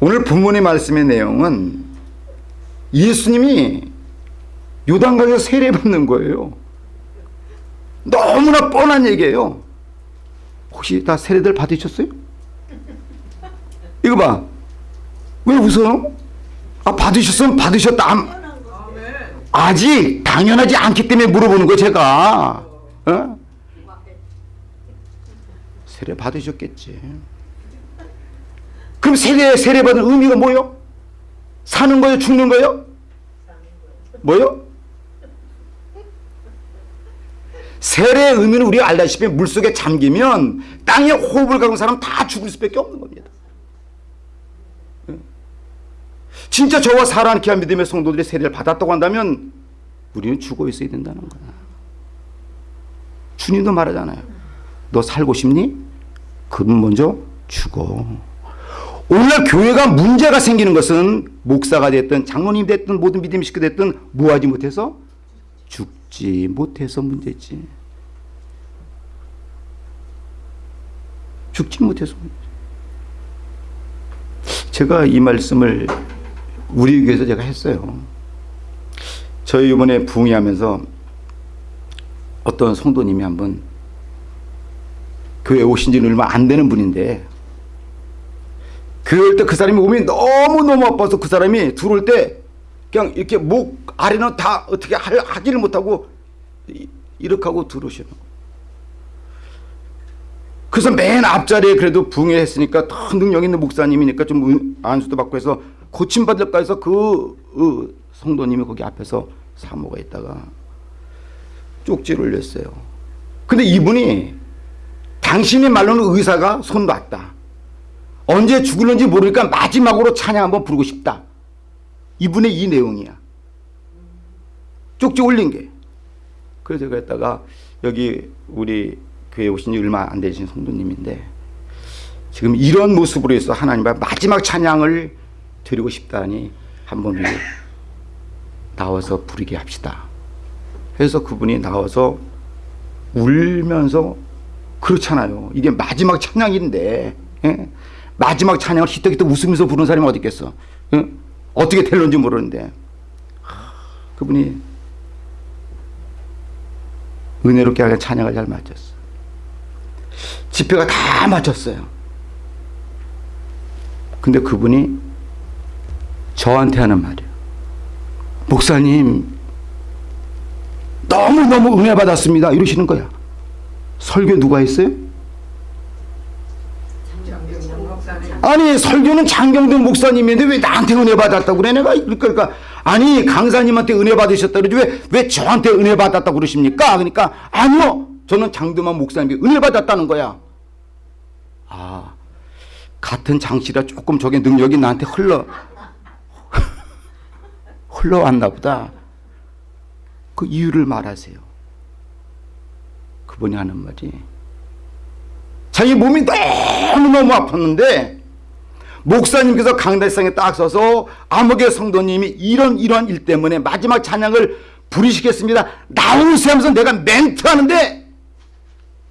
오늘 본문의 말씀의 내용은 예수님이 요단강에서 세례받는 거예요. 너무나 뻔한 얘기예요. 혹시 다 세례들 받으셨어요? 이거 봐. 왜 웃어요? 아, 받으셨으면 받으셨다. 안- 아직 당연하지 않기 때문에 물어보는 거 제가. 어? 세례 받으셨겠지. 그럼 세례 세례 받은 의미가 뭐요? 사는 거요, 죽는 거요? 뭐요? 세례의 의미는 우리가 알다시피 물속에 잠기면 땅에 호흡을 갖은 사람 다 죽을 수밖에 없는 겁니다. 진짜 저와 사랑 귀한 믿음의 성도들이 세례를 받았다고 한다면 우리는 죽어 있어야 된다는 거야. 주님도 말하잖아요. 너 살고 싶니? 그럼 먼저 죽어. 오늘 교회가 문제가 생기는 것은 목사가 됐든 장로님 됐든 모든 믿음의 식구 됐든 뭐하지 못해서 죽지 못해서 문제지. 죽지 못해서 문제지. 제가 이 말씀을 우리 교회에서 제가 했어요. 저희 이번에 부흥회하면서 어떤 성도님이 한번 교회 오신 지는 얼마 안 되는 분인데 그럴 때 그 사람이 몸이 너무너무 아파서 그 사람이 들어올 때 그냥 이렇게 목 아래는 다 어떻게 할, 하지를 못하고 이- 이렇게 하고 들어오시는. 그래서 맨 앞자리에 그래도 붕해 했으니까 더 능력 있는 목사님이니까 좀 은- 안수도 받고 해서 고침받을까 해서 그 어, 성도님이 거기 앞에서 사모가 있다가 쪽지를 올렸어요. 근데 이분이 당신의 말로는 의사가 손 놨다. 언제 죽을는지 모르니까 마지막으로 찬양 한번 부르고 싶다. 이분의 이 내용이야. 쪽지 올린 게. 그래서 제가 했다가 여기 우리 교회 오신 지 얼마 안 되신 성도님인데 지금 이런 모습으로 해서 하나님 앞에 마지막 찬양을 드리고 싶다니 한번 나와서 부르게 합시다. 해서 그분이 나와서 울면서 그렇잖아요. 이게 마지막 찬양인데 예? 마지막 찬양을 히떡히떡 웃으면서 부르는 사람이 어디 있겠어. 예? 어떻게 될런지 모르는데 하, 그분이 은혜롭게 하게 찬양을 잘 마쳤어. 집회가 다 마쳤어요. 근데 그분이 저한테 하는 말이에요. 목사님, 너무너무 은혜 받았습니다. 이러시는 거야. 설교 누가 했어요? 아니 설교는 장경동 목사님인데 왜 나한테 은혜 받았다고 그래? 내가 그러니까 아니 강사님한테 은혜 받으셨다 그러지 왜, 왜 저한테 은혜 받았다고 그러십니까? 그러니까 아니요. 저는 장도만 목사님께 은혜 받았다는 거야. 아 같은 장씨라 조금 저게 능력이 나한테 흘러 흘러왔나 보다. 그 이유를 말하세요. 그분이 하는 말이. 자기 몸이 너무너무 아팠는데 목사님께서 강대상에 딱 서서 암흑의 성도님이 이런 이런 일 때문에 마지막 찬양을 부르시겠습니다. 나오세요 하면서 내가 멘트하는데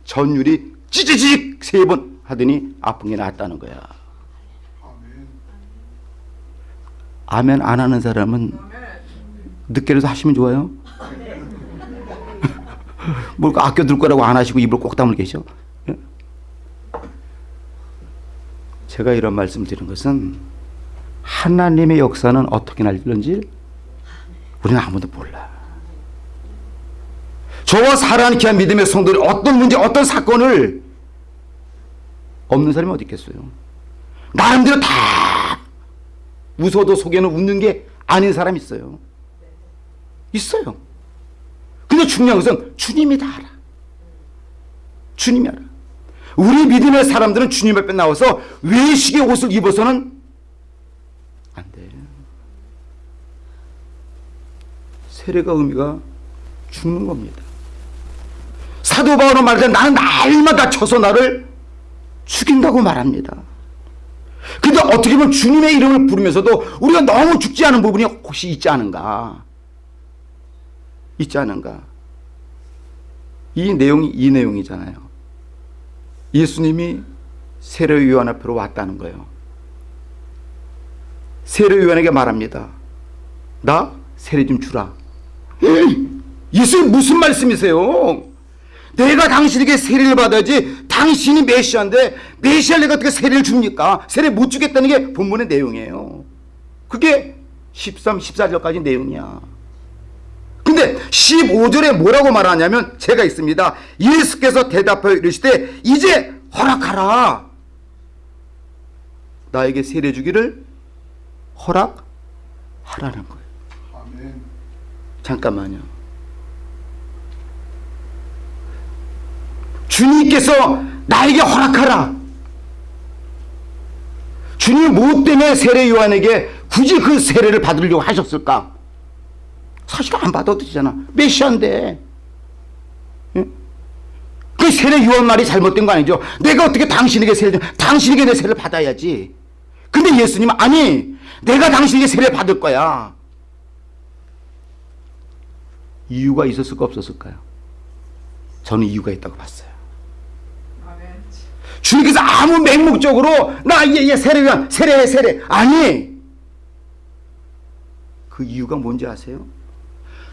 전율이 찌찌직 세 번 하더니 아픈 게 나았다는 거야. 아멘 안 하는 사람은 늦게라도 하시면 좋아요. 뭘 아껴둘 거라고 안 하시고 입을 꼭 다물고 계셔. 제가 이런 말씀 드린 것은 하나님의 역사는 어떻게 날는지 우리는 아무도 몰라. 저와 사랑하는 귀한 믿음의 성도들이 어떤 문제, 어떤 사건을 없는 사람이 어디 있겠어요. 나름대로 다 웃어도 속에는 웃는 게 아닌 사람 있어요. 있어요. 근데 중요한 것은 주님이 다 알아. 주님이 알아. 우리 믿음의 사람들은 주님 앞에 나와서 외식의 옷을 입어서는 안 돼. 세례가 의미가 죽는 겁니다. 사도 바울은 때 나는 날마다 쳐서 나를 죽인다고 말합니다. 근데 어떻게 보면 주님의 이름을 부르면서도 우리가 너무 죽지 않은 부분이 혹시 있지 않은가? 있지 않은가? 이 내용이 이 내용이잖아요. 예수님이 세례 요한 앞으로 왔다는 거예요. 세례 요한에게 말합니다. 나 세례 좀 주라. 예수님 무슨 말씀이세요? 내가 당신에게 세례를 받아야지 당신이 메시아인데 메시아를 내가 어떻게 세례를 줍니까? 세례 못 주겠다는 게 본문의 내용이에요. 그게 13, 14절까지 내용이야. 근데 15절에 뭐라고 말하냐면 제가 있습니다. 예수께서 대답하여 이르시되 이제 허락하라. 나에게 세례 주기를 허락하라는 거예요. 아멘. 잠깐만요. 주님께서 나에게 허락하라. 주님 뭐 때문에 세례 요한에게 굳이 그 세례를 받으려고 하셨을까? 사실 안 받아도 되잖아. 메시아인데. 예? 그 세례 요한 말이 잘못된 거 아니죠? 내가 어떻게 당신에게 세례, 당신에게 내 세례를 받아야지. 근데 예수님은 아니, 내가 당신에게 세례 받을 거야. 이유가 있었을까 없었을까요? 저는 이유가 있다고 봤어요. 주님께서 아무 맹목적으로 나얘얘 세례야 세례해 세례 아니 그 이유가 뭔지 아세요?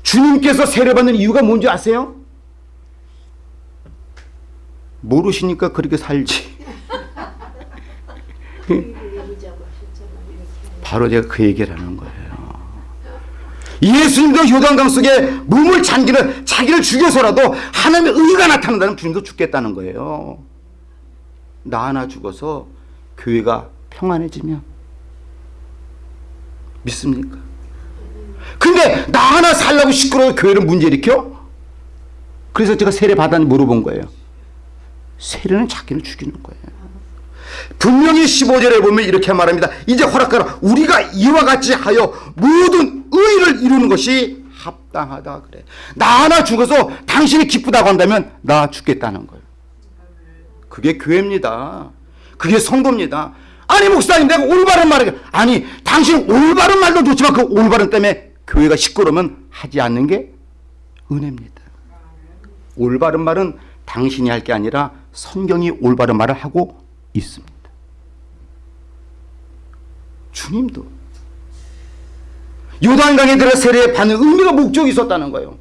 주님께서 세례받는 이유가 뭔지 아세요? 모르시니까 그렇게 살지. 바로 제가 그 얘기를 하는 거예요. 예수님도 요단강 속에 몸을 잠기는 자기를 죽여서라도 하나님의 의가 나타난다면 주님도 죽겠다는 거예요. 나 하나 죽어서 교회가 평안해지면 믿습니까? 근데 나 하나 살라고 시끄러워 교회를 문제 일으켜? 그래서 제가 세례 받았니 물어본 거예요. 세례는 자기를 죽이는 거예요. 분명히 15절에 보면 이렇게 말합니다. 이제 허락하라. 우리가 이와 같이 하여 모든 의를 이루는 것이 합당하다 그래. 나 하나 죽어서 당신이 기쁘다고 한다면 나 죽겠다는 거예요. 그게 교회입니다. 그게 성도입니다. 아니 목사님 내가 올바른 말을 아니 당신 올바른 말도 좋지만 그 올바른 때문에 교회가 시끄러우면 하지 않는 게 은혜입니다. 올바른 말은 당신이 할 게 아니라 성경이 올바른 말을 하고 있습니다. 주님도 요단강에 들어 세례 받는 의미가 목적이 있었다는 거예요.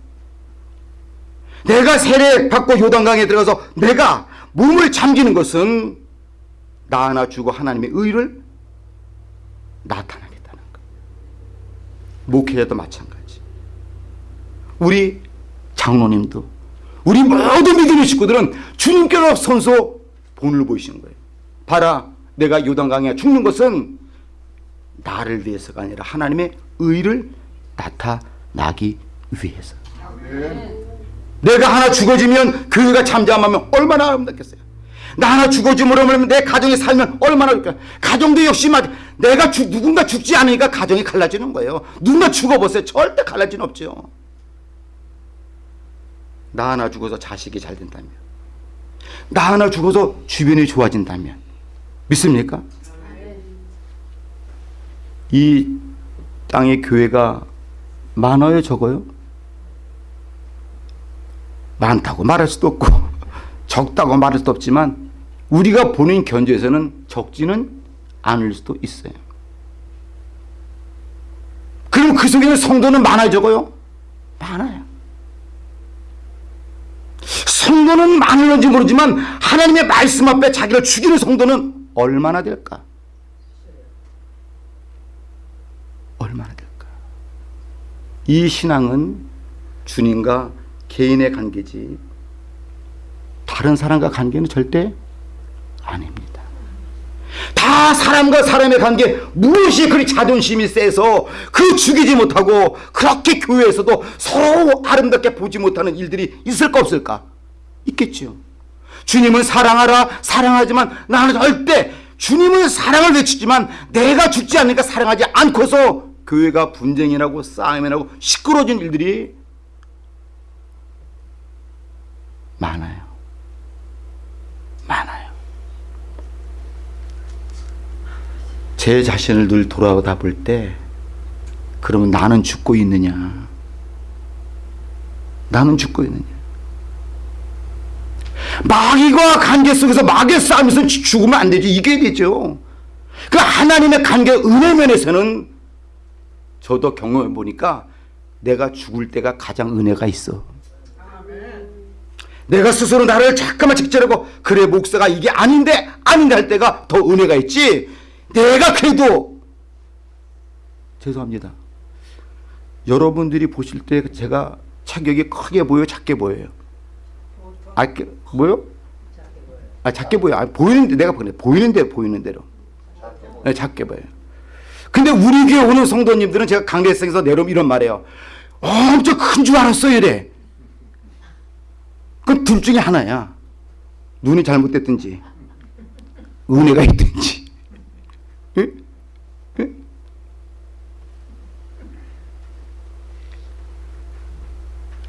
내가 세례 받고 요단강에 들어가서 내가 몸을 잠기는 것은 나 하나 주고 하나님의 의를 거예요. 목회자도 마찬가지. 우리 장로님도 우리 모든 믿음의 식구들은 주님께로 선소 본을 보이시는 거예요. 봐라 내가 요단강에 죽는 것은 나를 위해서가 아니라 하나님의 의를 나타나기 위해서. 내가 하나 죽어지면 교회가 잠잠하면 얼마나 아름답겠어요. 나 하나 죽어지면 내 가정이 살면 얼마나 좋을까. 가정도 역시 마 내가 죽, 누군가 죽지 않으니까 가정이 갈라지는 거예요. 누군가 죽어보세요. 절대 갈라진 없죠. 나 하나 죽어서 자식이 잘 된다면 나 하나 죽어서 주변이 좋아진다면 믿습니까? 이 땅의 교회가 많아요 적어요? 많다고 말할 수도 없고 적다고 말할 수도 없지만 우리가 보는 견주에서는 적지는 않을 수도 있어요. 그럼 그 속에는 성도는 많아요 적어요? 많아요. 성도는 많을는지 모르지만 하나님의 말씀 앞에 자기를 죽이는 성도는 얼마나 될까? 얼마나 될까? 이 신앙은 주님과 개인의 관계지 다른 사람과 관계는 절대 아닙니다. 다 사람과 사람의 관계 무엇이 그리 자존심이 세서 그 죽이지 못하고 그렇게 교회에서도 서로 아름답게 보지 못하는 일들이 있을까 없을까? 있겠죠. 주님은 사랑하라 사랑하지만 나는 절대 주님은 사랑을 외치지만 내가 죽지 않으니까 사랑하지 않고서 교회가 분쟁이 나고 싸움이 나고 시끄러진 일들이 많아요. 많아요. 제 자신을 늘 돌아다 볼 때 그러면 나는 죽고 있느냐? 나는 죽고 있느냐? 마귀와 관계 속에서 마귀의 싸움에서 죽으면 안 되죠. 이겨야 되죠. 그 하나님의 관계 은혜 면에서는 저도 경험해 보니까 내가 죽을 때가 가장 은혜가 있어. 내가 스스로 나를 잠깐만 직절하고 그래 목사가 이게 아닌데 아닌데 할 때가 더 은혜가 있지. 내가 그래도 죄송합니다. 여러분들이 보실 때 제가 체격이 크게 보여 작게 보여요. 아, 뭐요? 아 작게 보여. 아, 보이는데 내가 보네. 보이는데 보이는 대로. 네, 작게 보여요. 근데 우리 교회 오는 성도님들은 제가 강대성에서 내려오면 이런 말해요. 엄청 큰 줄 알았어요 이래. 그둘 중에 하나야. 눈이 잘못됐든지 은혜가 있든지. 예? 예?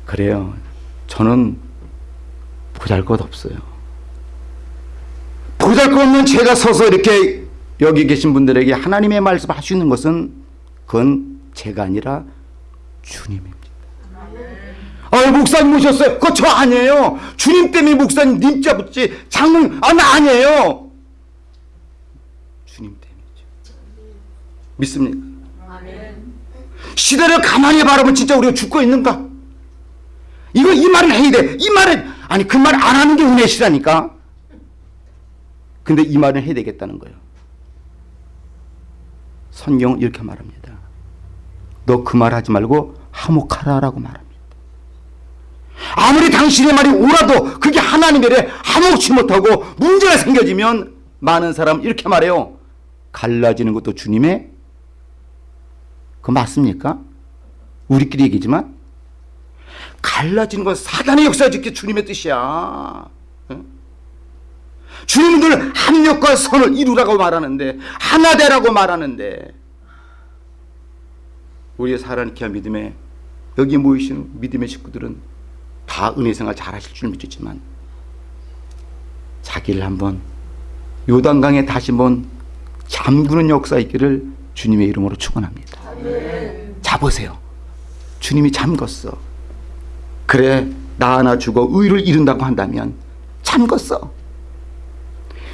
그래요. 저는 보잘 것 없어요. 보잘 것 없는 제가 서서 이렇게 여기 계신 분들에게 하나님의 말씀 하시는 것은 그건 제가 아니라 주님입니다. 아, 목사님 모셨어요. 그거 저 아니에요. 주님 때문에 목사님 님자 붙지. 장로님, 아, 나 아니에요. 주님 때문이죠. 믿습니까? 시대를 가만히 바라보면 진짜 우리가 죽고 있는가? 이거 이 말을 해야 돼. 이 말은 아니 그 말 안 하는 게 은혜시라니까. 근데 이 말은 해야 되겠다는 거예요. 성경은 이렇게 말합니다. 너 그 말 하지 말고 하목하라라고 말합니다. 아무리 당신의 말이 옳아도 그게 하나님의 하목치 못하고 문제가 생겨지면 많은 사람 이렇게 말해요. 갈라지는 것도 주님의 그 맞습니까? 우리끼리 얘기지만 갈라지는 건 사단의 역사짓기 주님의 뜻이야. 응? 주님은 늘 합력과 선을 이루라고 말하는데 하나 되라고 말하는데 우리의 귀한 믿음에 여기 모이신 믿음의 식구들은 다 은혜생활 잘하실 줄 믿었지만 자기를 한번 요단강에 다시 한번 잠그는 역사 있기를 주님의 이름으로 축원합니다. 잡으세요. 주님이 잠궜어. 그래 나 하나 죽어 의를 이룬다고 한다면 잠궜어.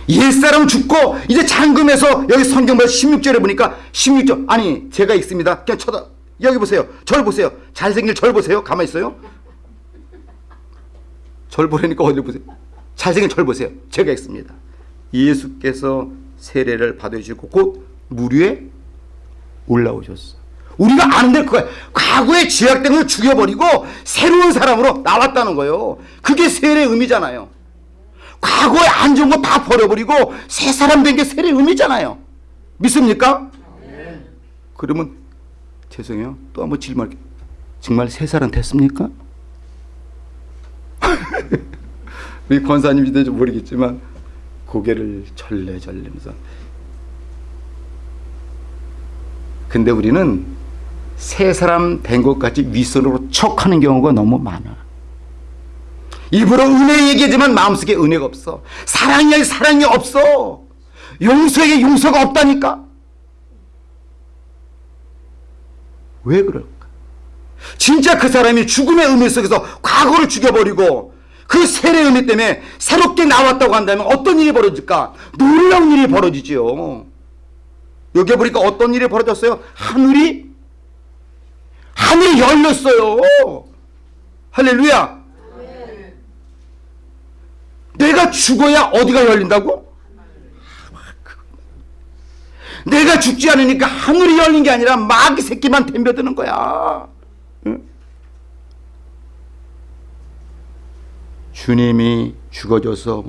옛사람 죽고 이제 잠금해서 여기 성경말 16절에 보니까 16절 아니 제가 읽습니다. 그냥 쳐다 여기 보세요. 절 보세요. 잘생긴 절 보세요. 가만히 있어요. 절 보라니까 어디 보세요. 잘생긴 절 보세요. 제가 읽습니다. 예수께서 세례를 받으시고 곧물 위에 올라오셨어. 우리가 아는데 그거야. 과거에 죄악된 걸 죽여버리고 새로운 사람으로 나왔다는 거예요. 그게 세례의 의미잖아요. 과거에 안 좋은 거 다 버려버리고 새 사람 된 게 세례의 의미잖아요. 믿습니까? 그러면 죄송해요. 또 한번 질문할게요. 정말 새 사람 됐습니까? 우리 권사님인지 모르겠지만 고개를 절레절레면서 근데 우리는 새 사람 된것 같이 윗선으로 척 하는 경우가 너무 많아. 입으로 은혜 얘기하지만 마음속에 은혜가 없어. 사랑이 사랑이 없어. 용서에게 용서가 없다니까. 왜 그럴까? 진짜 그 사람이 죽음의 의미 속에서 과거를 죽여버리고 그 세례 의미 때문에 새롭게 나왔다고 한다면 어떤 일이 벌어질까? 놀라운 일이 벌어지지요. 여기 보니까 어떤 일이 벌어졌어요? 하늘이 하늘이 열렸어요. 할렐루야. 내가 죽어야 어디가 열린다고? 내가 죽지 않으니까 하늘이 열린 게 아니라 마귀 새끼만 덤벼드는 거야. 응? 주님이 죽어져서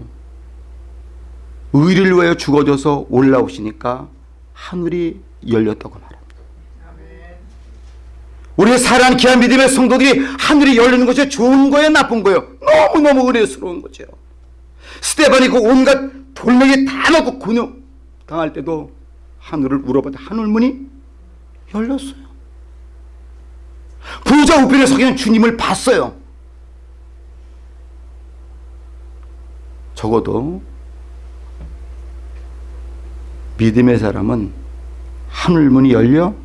의를 위하여 죽어져서 올라오시니까 하늘이 열렸다고 말합니다. 우리의 사랑하는 귀한 믿음의 성도들이 하늘이 열리는 것이 좋은 거예요 나쁜 거예요? 너무너무 은혜스러운 거죠. 스테반이 그 온갖 돌멩이 다 넣고 근육 당할 때도 하늘을 울어봤다 하늘문이 열렸어요. 부자 우편에 서기는 주님을 봤어요. 적어도 믿음의 사람은 하늘문이 열려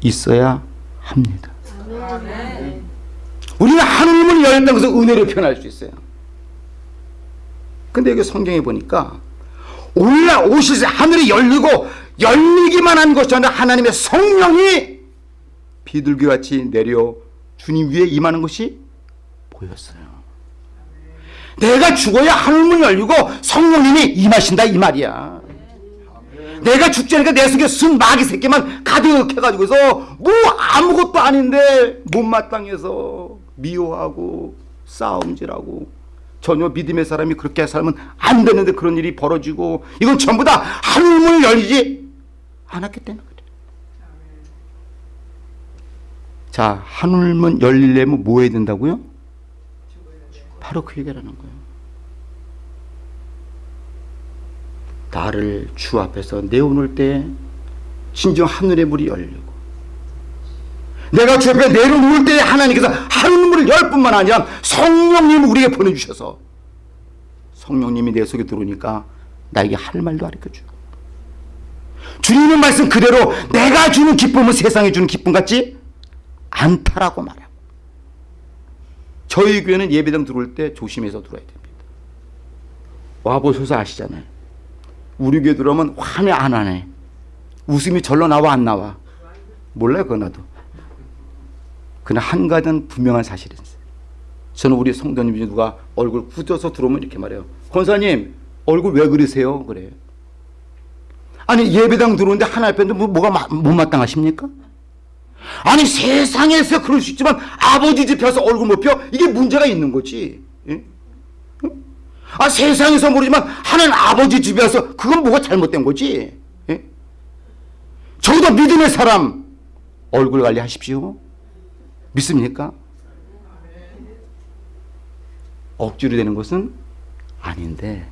있어야 합니다. 우리는 하늘문이 열렸다는 것을 은혜로 표현할 수 있어요. 근데 여기 성경에 보니까 올라오실 때 하늘이 열리고 열리기만 한 것이 아니라 하나님의 성령이 비둘기같이 내려 주님 위에 임하는 것이 보였어요. 내가 죽어야 하늘문 열리고 성령님이 임하신다 이 말이야. 내가 죽지 않으니까 내 속에 순 마귀 새끼만 가득해가지고서 뭐 아무것도 아닌데 못마땅해서 미워하고 싸움질하고 전혀 믿음의 사람이 그렇게 살면 안 되는데 그런 일이 벌어지고 이건 전부 다 하늘문을 열리지 않았기 때문에 그래. 자 하늘문 열리려면 뭐 해야 된다고요? 바로 그 얘기라는 거예요. 나를 주 앞에서 내어놓을 때 진정 하늘의 문이 열리고 내가 주 앞에 내려놓을 때 하나님께서 하늘 문을 열 뿐만 아니라 성령님을 우리에게 보내주셔서 성령님이 내 속에 들어오니까 나에게 할 말도 가르쳐주고 주님의 말씀 그대로 내가 주는 기쁨은 세상에 주는 기쁨 같지 않다라고 말하고 저희 교회는 예배당 들어올 때 조심해서 들어야 됩니다. 와보셔서 아시잖아요. 우리 교회 들어오면 화내 안 하네. 웃음이 절로 나와 안 나와. 몰라요 그거 나도. 그러나 한 가지는 분명한 사실이 있어요. 저는 우리 성도님 중에 누가 얼굴 굳어서 들어오면 이렇게 말해요. 권사님 얼굴 왜 그러세요? 그래요. 아니 예배당 들어오는데 하나님 앞에 뭐, 뭐가 마- 못마땅하십니까? 아니 세상에서 그럴 수 있지만 아버지 집에서 얼굴 못 펴? 이게 문제가 있는 거지. 예? 응? 아 세상에서 모르지만 하나님 아버지 집에 와서 그건 뭐가 잘못된 거지. 예? 적어도 믿음의 사람 얼굴 관리하십시오. 믿습니까? 억지로 되는 것은 아닌데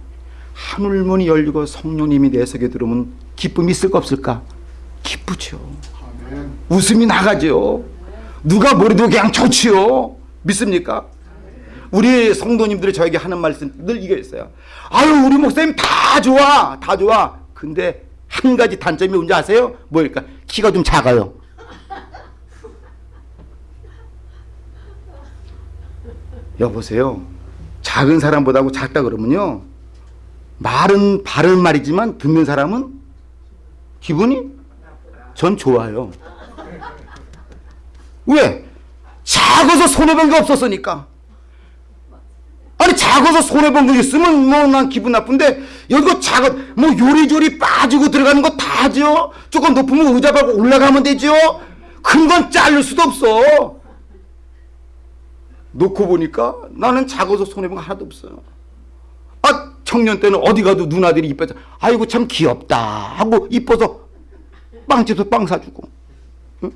하늘문이 열리고 성령님이 내 속에 들어오면 기쁨이 있을까 없을까? 기쁘죠. 아멘. 웃음이 나가죠. 누가 뭐래도 그냥 좋지요. 믿습니까? 우리 성도님들이 저에게 하는 말씀 늘 이게 있어요. 아유 우리 목사님 다 좋아 다 좋아. 근데 한 가지 단점이 뭔지 아세요? 뭐일까? 키가 좀 작아요. 여보세요. 작은 사람보다고 작다 그러면요. 말은 바른 말이지만 듣는 사람은 기분이 전 좋아요. 왜? 작아서 손해본 게 없었으니까. 작아서 손해본 거 있으면 뭐 난 기분 나쁜데 여기가 작아 뭐 요리조리 빠지고 들어가는 거다 하죠. 조금 높으면 의자 밟고 올라가면 되죠. 큰 건 자를 수도 없어. 놓고 보니까 나는 작아서 손해본 거 하나도 없어요. 아 청년 때는 어디 가도 누나들이 이뻐서 아이고 참 귀엽다 하고 이뻐서 빵집에서 빵 사주고 응?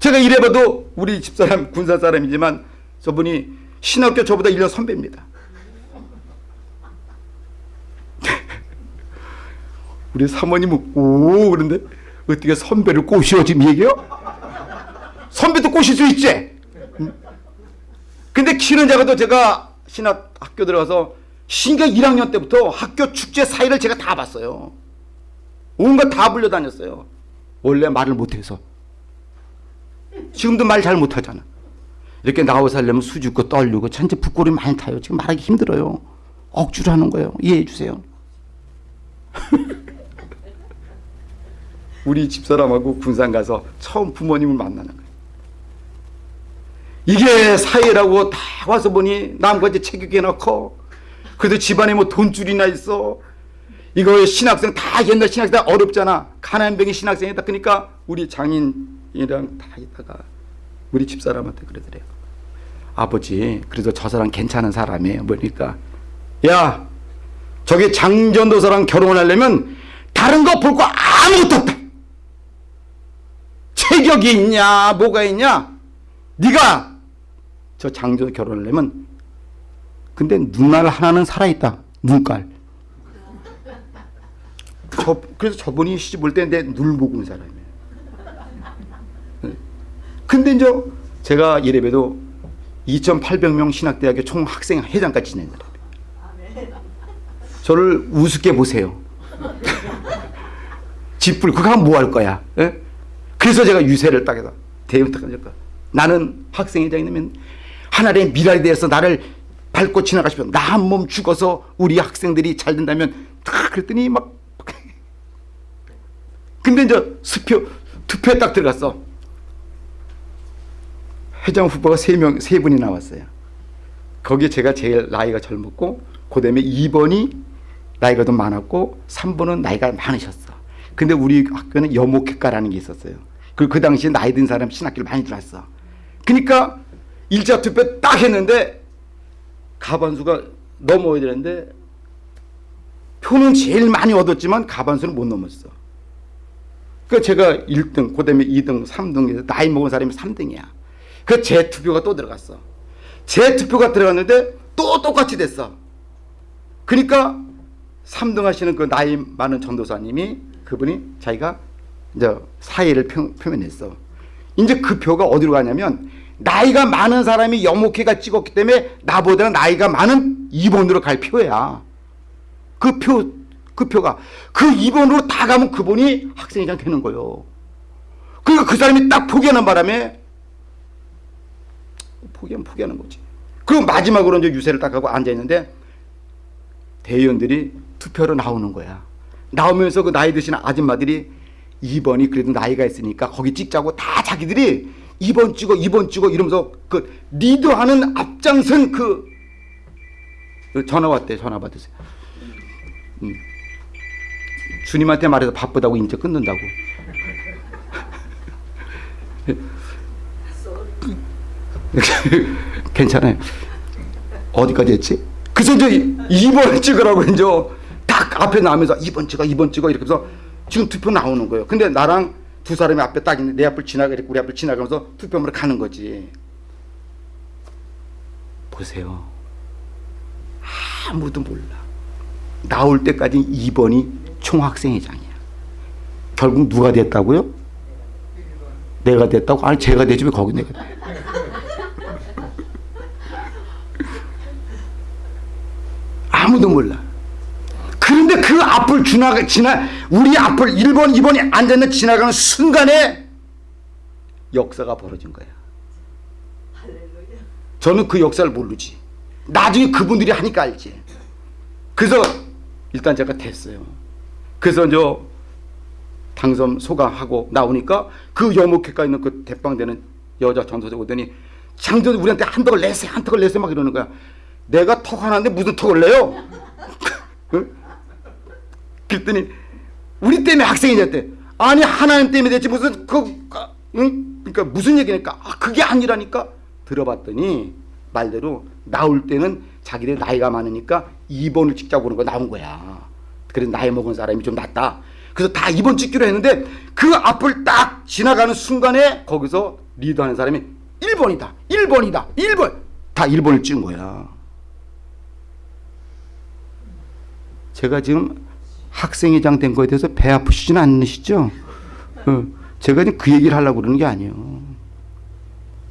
제가 이래봐도 우리 집사람 군사 사람이지만 저분이 신학교 저보다 1년 선배입니다 우리 사모님은 오 그런데 어떻게 선배를 꼬시오 지금 얘기요? 선배도 꼬실 수 있지 응? 근데 키는 작아도 제가 신학 학교 들어가서 신경 1학년 때부터 학교 축제 사회를 제가 다 봤어요 온갖 다 불려다녔어요. 원래 말을 못해서. 지금도 말 잘 못하잖아. 이렇게 나와서 하려면 수줍고 떨리고 천재 부끄러움이 많이 타요. 지금 말하기 힘들어요. 억지로 하는 거예요. 이해해 주세요. 우리 집사람하고 군산 가서 처음 부모님을 만나는 거예요. 이게 사회라고 다 와서 보니 체격이 넣고 그래도 집안에 뭐 돈줄이나 있어 이거 신학생 다 옛날 신학생 다 어렵잖아. 가난병이 신학생이다. 그러니까 우리 장인이랑 다 있다가 우리 집사람한테 그러더래요. 아버지, 그래도 저 사람 괜찮은 사람이에요. 뭐니까 야, 저기 장전도사랑 결혼하려면 다른 거 볼 거 아무것도 없다. 체격이 있냐, 뭐가 있냐? 네가 저 장전 결혼하려면 근데 눈알 하나는 살아있다. 눈깔. 저, 그래서 저분이 시집 올 때 내 눈을 보고 온 사람이에요. 근데 이제 제가 예배도 2,800명 신학대학교 총 학생 회장까지 지낸 사람이에요. 저를 우습게 보세요. 집불 그거 하면 뭐 할 거야? 예? 그래서 제가 유세를 대응 딱 하니까 나는 학생회장이면 하나님의 미래에 대해서 나를 밟고 지나가시면 나 한 몸 죽어서 우리 학생들이 잘 된다면 탁 그랬더니 막 근데 이제 수표 투표에 딱 들어갔어. 회장 후보가 세명세 분이 나왔어요. 거기에 제가 제일 나이가 젊었고 그 다음에 2번이 나이가 좀 많았고 3번은 나이가 많으셨어. 근데 우리 학교는 여목회과라는 게 있었어요. 그리고 그 당시에 나이 든 사람 신학교를 많이 들어왔어. 그러니까 일자 투표 딱 했는데 가반수가 넘어야 되는데 표는 제일 많이 얻었지만 가반수는 못 넘었어. 그 제가 1등, 그 다음에 2등, 3등에서 나이 먹은 사람이 3등이야. 그제 투표가 또 들어갔어. 제 투표가 들어갔는데 또 똑같이 됐어. 그러니까 3등 하시는 그 나이 많은 전도사님이 그분이 자기가 이제 사의를 표, 표현했어. 이제 그 표가 어디로 가냐면 나이가 많은 사람이 여목회가 찍었기 때문에 나보다 나이가 많은 2번으로 갈 표야. 그 표, 그 표가. 그 2번으로 다 가면 그분이 학생회장 되는 거예요. 그러니까 그 사람이 딱 포기하는 바람에 포기하면 포기하는 거지. 그리고 마지막으로 이제 유세를 딱 하고 앉아있는데 대의원들이 투표로 나오는 거야. 나오면서 그 나이 드신 아줌마들이 2번이 그래도 나이가 있으니까 거기 찍자고 다 자기들이 2번 찍어 2번 찍어 이러면서 그 리드하는 앞장선 그 전화 왔대 전화 받으세요. 음. 주님한테 말해서 바쁘다고 이제 끊는다고. 괜찮아요. 어디까지 했지? 그래서 이제 2번 찍으라고 이제 딱 앞에 나오면서 2번 찍어 2번 찍어 이렇게 해서 지금 투표 나오는 거예요. 근데 나랑 두 사람이 앞에 딱 있는데 내 앞을 지나가 우리 앞을 지나가면서 투표함으로 가는 거지. 보세요. 아무도 몰라. 나올 때까지 2번이 총학생회장이야. 결국 누가 됐다고요? 내가 됐다고? 아니 제가 되지 왜 거기 내가 돼? 아무도 몰라. 그런데 그 앞을 지나가 지나 우리 앞을 1번, 2번이 앉아있는 지나가는 순간에 역사가 벌어진 거야. 저는 그 역사를 모르지. 나중에 그분들이 하니까 알지. 그래서 일단 제가 됐어요. 그래서 이제 당선 소감하고 나오니까 그 여목회가 있는 그 대빵되는 여자 전도사 오더니 장전 우리한테 한턱을 내세요 한턱을 내세요 막 이러는 거야. 내가 턱 하나인데 무슨 턱을 내요? 응? 그랬더니 우리 때문에 학생이 됐대. 아니 하나님 때문에 됐지 무슨 그 응? 그러니까 무슨 얘기니까 아, 그게 아니라니까 들어봤더니 말대로 나올 때는 자기들 나이가 많으니까 2번을 찍자고 그런 거 나온 거야. 그래서 나이 먹은 사람이 좀 낫다. 그래서 다 2번 찍기로 했는데 그 앞을 딱 지나가는 순간에 거기서 리드하는 사람이 1번이다. 1번이다. 1번. 다 1번을 찍은 거야. 제가 지금 학생회장 된 거에 대해서 배 아프시진 않으시죠? 어, 제가 지금 그 얘기를 하려고 그러는 게 아니에요.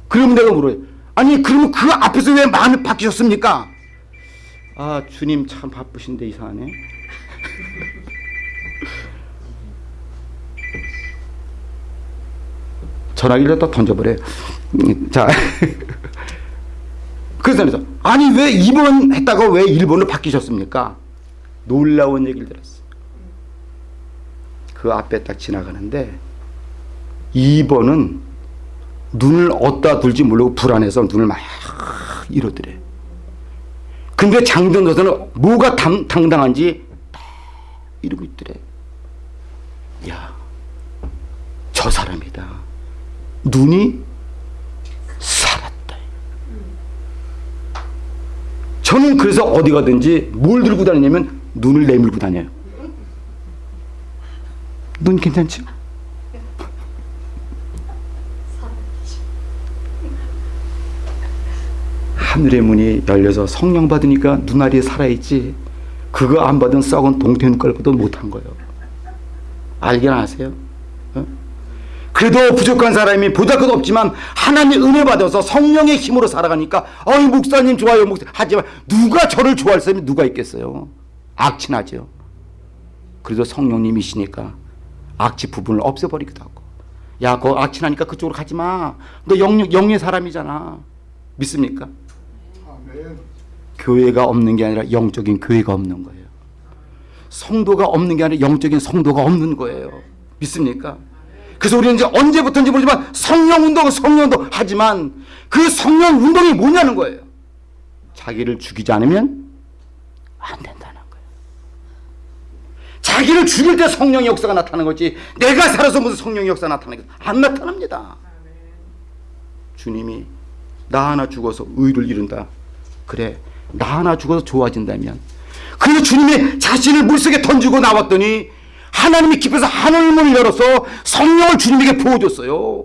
그럼 내가 물어요. 아니 그러면 그 앞에서 왜 마음이 바뀌셨습니까? 아 주님 참 바쁘신데 이상하네. 전화기를 또 던져버려요. 음, 자, 그래서 아니 왜 2번 했다가 왜 1번으로 바뀌셨습니까? 놀라운 얘기를 들었어요. 그 앞에 딱 지나가는데 2번은 눈을 어디다 둘지 모르고 불안해서 눈을 막 이러더래. 근데 장전도사는 뭐가 당, 당당한지 딱 이러고 있더래. 야, 저 사람이다. 눈이 살았다. 저는 그래서 어디 가든지 뭘 들고 다니냐면 눈을 내밀고 다녀요. 눈 괜찮죠? 하늘의 문이 열려서 성령 받으니까 눈알이 살아있지. 그거 안 받은 썩은 동태 눈깔보다 못한 거예요. 알긴 아세요? 어? 그래도 부족한 사람이 보잘 것 없지만 하나님의 은혜 받아서 성령의 힘으로 살아가니까 어이 목사님 좋아요 목사 하지만 누가 저를 좋아할 사람이 누가 있겠어요? 악친하죠. 그래도 성령님이시니까 악취 부분을 없애버리기도 하고 야 그거 악친하니까 그쪽으로 가지 마. 너 영, 영의 사람이잖아. 믿습니까? 아멘. 교회가 없는 게 아니라 영적인 교회가 없는 거예요. 성도가 없는 게 아니라 영적인 성도가 없는 거예요. 믿습니까? 그래서 우리는 이제 언제부터인지 모르지만 성령 운동, 성령 운동 하지만 그 성령 운동이 뭐냐는 거예요. 자기를 죽이지 않으면 안 거예요. 자기를 죽일 때 성령의 역사가 나타나는 거지 내가 살아서 무슨 성령의 역사가 나타나는 거안 나타납니다. 주님이 나 하나 죽어서 의를 이룬다. 그래 나 하나 죽어서 좋아진다면 그 주님이 자신을 물속에 던지고 나왔더니 하나님이 깊어서 하늘문을 열어서 성령을 주님에게 부어줬어요.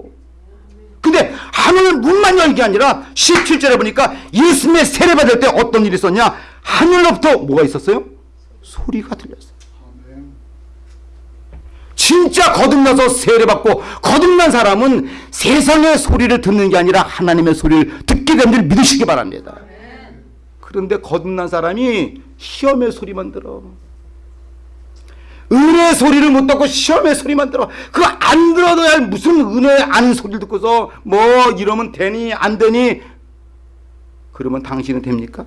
근데 하늘 문만 열는 게 아니라 17절에 보니까 예수님의 세례받을 때 어떤 일이 있었냐 하늘로부터 뭐가 있었어요? 소리가 들렸어요. 진짜 거듭나서 세례받고 거듭난 사람은 세상의 소리를 듣는 게 아니라 하나님의 소리를 듣게 된줄 믿으시기 바랍니다. 그런데 거듭난 사람이 시험의 소리만 들어. 은혜의 소리를 못 듣고 시험의 소리만 들어. 그거 안 들어도 야 무슨 은혜 아는 소리를 듣고서 뭐 이러면 되니 안 되니 그러면 당신은 됩니까?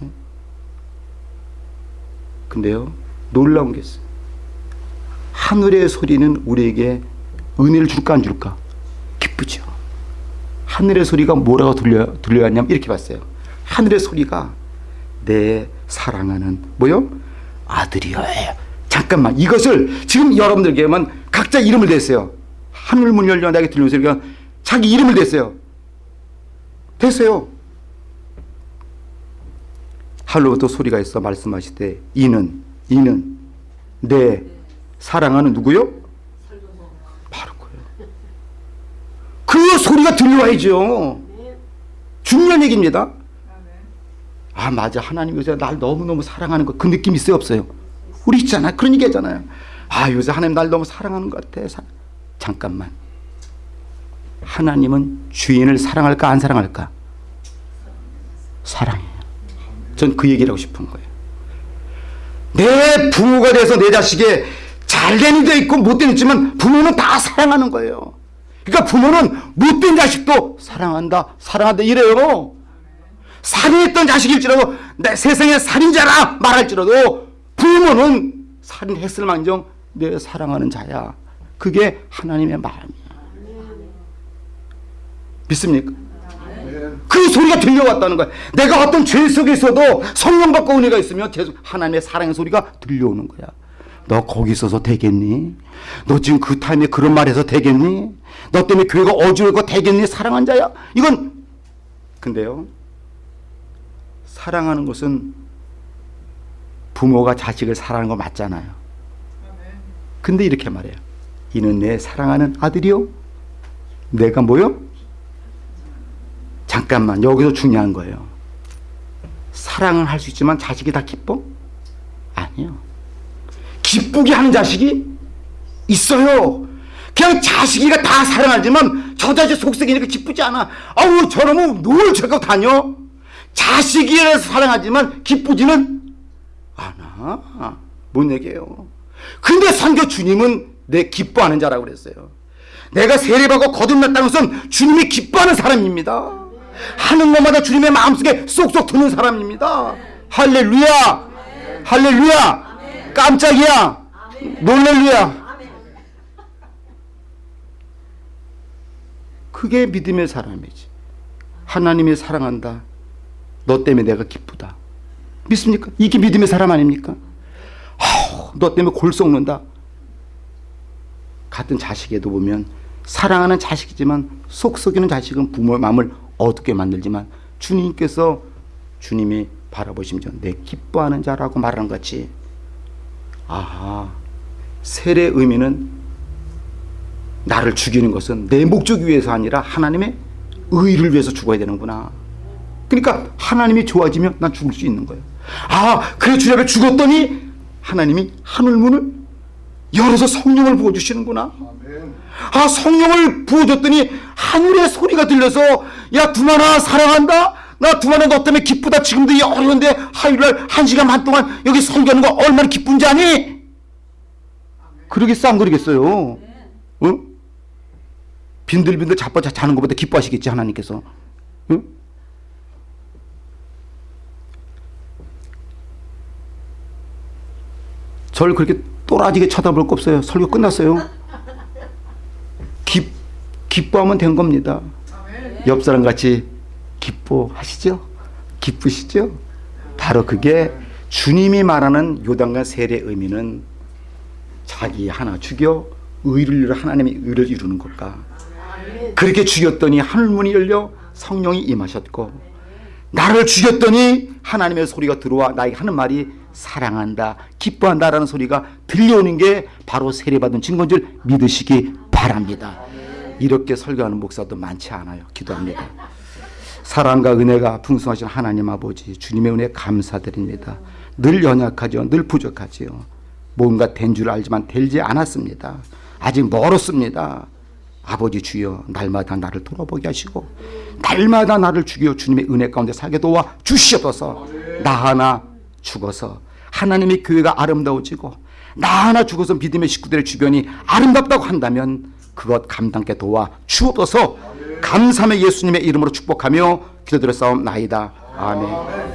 응? 근데요 놀라운 게 있어요. 하늘의 소리는 우리에게 은혜를 줄까 안 줄까? 기쁘죠. 하늘의 소리가 뭐라고 들려 들려왔냐면 이렇게 봤어요. 하늘의 소리가 내 사랑하는 뭐요? 아들이여예요. 잠깐만 이것을 지금 여러분들께만 각자 이름을 댔어요. 하늘 문 열려 나에게 들리는 소리가 자기 이름을 댔어요. 됐어요. 하늘로부터 소리가 있어 말씀하실 때 이는 이는 내 사랑하는 누구요? 바로 그예요. 그 소리가 들려와야죠. 중요한 얘기입니다. 아 맞아 하나님 요새 날 너무너무 사랑하는 거 그 느낌 있어요 없어요? 우리 있잖아 그런 얘기 하잖아요. 아 요새 하나님 날 너무 사랑하는 것 같아. 사- 잠깐만. 하나님은 주인을 사랑할까 안 사랑할까? 사랑해요. 전 그 얘기를 하고 싶은 거예요. 내 부모가 돼서 내 자식의 잘된 이도 있고 못된 이 있지만 부모는 다 사랑하는 거예요. 그러니까 부모는 못된 자식도 사랑한다, 사랑한다 이래요. 살인했던 자식일지라도 내 세상에 살인자라 말할지라도 부모는 살인했을 망정 내 사랑하는 자야. 그게 하나님의 마음이야. 믿습니까? 그 소리가 들려왔다는 거야. 내가 어떤 죄 속에 있어도 성령 받고 은혜가 있으면 계속 하나님의 사랑의 소리가 들려오는 거야. 너 거기 있어서 되겠니? 너 지금 그 타임에 그런 말 해서 되겠니? 너 때문에 교회가 어지럽고 되겠니? 사랑한 자야? 이건 근데요. 사랑하는 것은 부모가 자식을 사랑하는 거 맞잖아요. 근데 이렇게 말해요. 이는 내 사랑하는 아들이요. 내가 뭐요? 잠깐만 여기서 중요한 거예요. 사랑은 할 수 있지만 자식이 다 기뻐? 아니요. 기쁘게 하는 자식이 있어요. 그냥 자식이가 다 사랑하지만 저 자식 속색이니까 기쁘지 않아. 아우 저놈은 뭘 저거 다녀? 자식이라서 사랑하지만 기쁘지는 않아. 뭔 얘기예요? 근데 선교 주님은 내 기뻐하는 자라고 그랬어요. 내가 세례받고 거듭났다는 것은 주님이 기뻐하는 사람입니다. 하는 것마다 주님의 마음속에 쏙쏙 드는 사람입니다. 할렐루야! 할렐루야! 깜짝이야! 놀렐루야! 그게 믿음의 사람이지. 하나님이 사랑한다. 너 때문에 내가 기쁘다. 믿습니까? 이게 믿음의 사람 아닙니까? 아우, 너 때문에 골 썩는다. 같은 자식에도 보면 사랑하는 자식이지만 속 썩이는 자식은 부모의 마음을 어둡게 만들지만 주님께서 주님이 바라보시면 내 기뻐하는 자라고 말하는 것 같이 아하 세례 의미는 나를 죽이는 것은 내 목적 위해서 아니라 하나님의 의를 위해서 죽어야 되는구나. 그러니까 하나님이 좋아지면 난 죽을 수 있는 거예요. 아, 그래 주님 앞에 죽었더니 하나님이 하늘문을 열어서 성령을 부어주시는구나. 아, 성령을 부어줬더니 하늘의 소리가 들려서 야, 두만아 사랑한다. 나 두만아 너 때문에 기쁘다. 지금도 이 어려운데 화요일날 한 시간 반 동안 여기 설교하는 거 얼마나 기쁜지 아니? 그러겠어 안 그러겠어요? 응? 빈들빈들 자빠 자는 것보다 기뻐하시겠지 하나님께서. 응? 절 그렇게 또라지게 쳐다볼 거 없어요. 설교 끝났어요. 기, 기뻐하면 된 겁니다. 옆 사람 같이 기뻐하시죠? 기쁘시죠? 바로 그게 주님이 말하는 요단과 세례의 의미는 자기 하나 죽여 의를 이루어 하나님의 의를 이루는 것과 그렇게 죽였더니 하늘문이 열려 성령이 임하셨고 나를 죽였더니 하나님의 소리가 들어와 나에게 하는 말이 사랑한다 기뻐한다라는 소리가 들려오는 게 바로 세례받은 증거인 줄 믿으시기 바랍니다 이렇게 설교하는 목사도 많지 않아요 기도합니다 사랑과 은혜가 풍성하신 하나님 아버지 주님의 은혜 감사드립니다. 늘 연약하죠 늘 부족하지요. 뭔가 된 줄 알지만 되지 않았습니다. 아직 멀었습니다. 아버지 주여 날마다 나를 돌아보게 하시고 날마다 나를 죽여 주님의 은혜 가운데 살게 도와 주시옵소서. 나 하나 죽어서 하나님의 교회가 아름다워지고 나 하나 죽어서 믿음의 식구들의 주변이 아름답다고 한다면 그것 감당케 도와 주옵소서 감사의 예수님의 이름으로 축복하며 기도드려 싸움나이다. 아멘